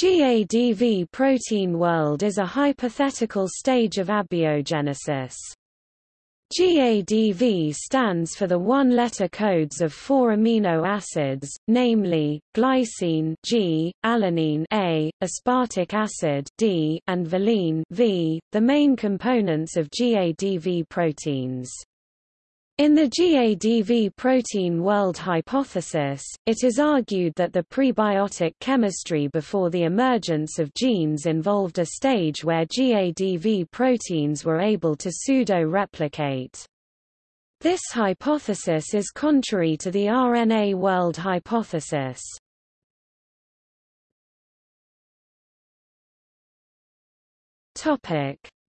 GADV protein world is a hypothetical stage of abiogenesis. GADV stands for the one-letter codes of four amino acids, namely, glycine G, alanine A, aspartic acid D, and valine V, the main components of GADV proteins. In the GADV protein world hypothesis, it is argued that the prebiotic chemistry before the emergence of genes involved a stage where GADV proteins were able to pseudo-replicate. This hypothesis is contrary to the RNA world hypothesis.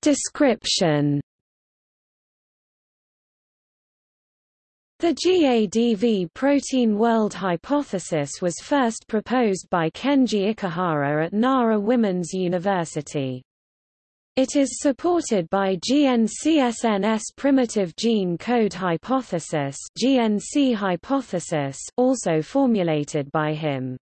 Description The GADV protein world hypothesis was first proposed by Kenji Ikehara at Nara Women's University. It is supported by GNCSNS primitive gene code hypothesis, GNC hypothesis also formulated by him.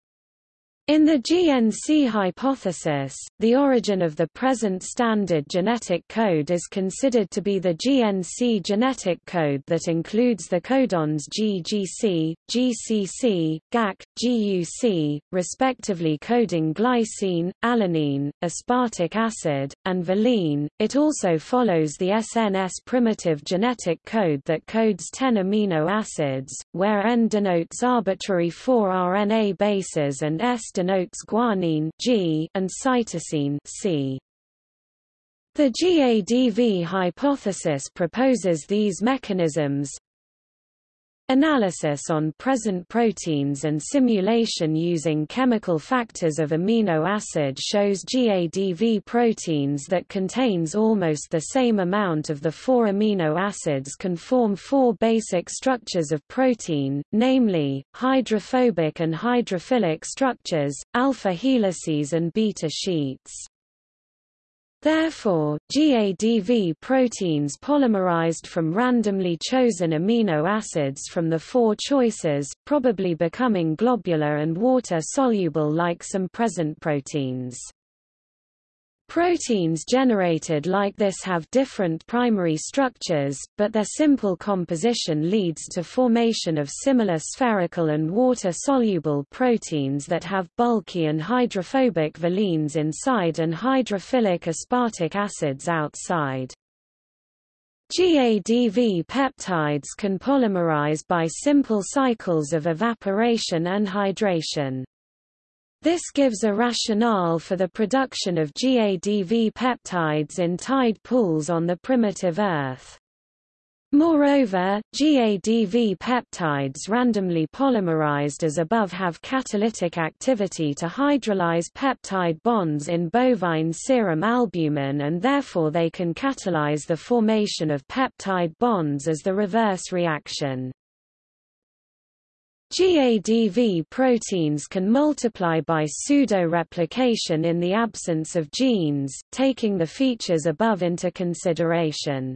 In the GNC hypothesis, the origin of the present standard genetic code is considered to be the GNC genetic code that includes the codons GGC, GCC, GAC, GUC, respectively coding glycine, alanine, aspartic acid, and valine. It also follows the SNS primitive genetic code that codes 10 amino acids, where N denotes arbitrary 4 RNA bases and S denotes guanine G and cytosine C. The GADV hypothesis proposes these mechanisms Analysis on present proteins and simulation using chemical factors of amino acid shows GADV proteins that contains almost the same amount of the four amino acids can form four basic structures of protein, namely, hydrophobic and hydrophilic structures, alpha helices and beta sheets. Therefore, GADV proteins polymerized from randomly chosen amino acids from the four choices, probably becoming globular and water-soluble like some present proteins. Proteins generated like this have different primary structures, but their simple composition leads to formation of similar spherical and water-soluble proteins that have bulky and hydrophobic valines inside and hydrophilic aspartic acids outside. GADV peptides can polymerize by simple cycles of evaporation and hydration. This gives a rationale for the production of GADV peptides in tide pools on the primitive Earth. Moreover, GADV peptides randomly polymerized as above have catalytic activity to hydrolyze peptide bonds in bovine serum albumin and therefore they can catalyze the formation of peptide bonds as the reverse reaction. GADV proteins can multiply by pseudo-replication in the absence of genes, taking the features above into consideration.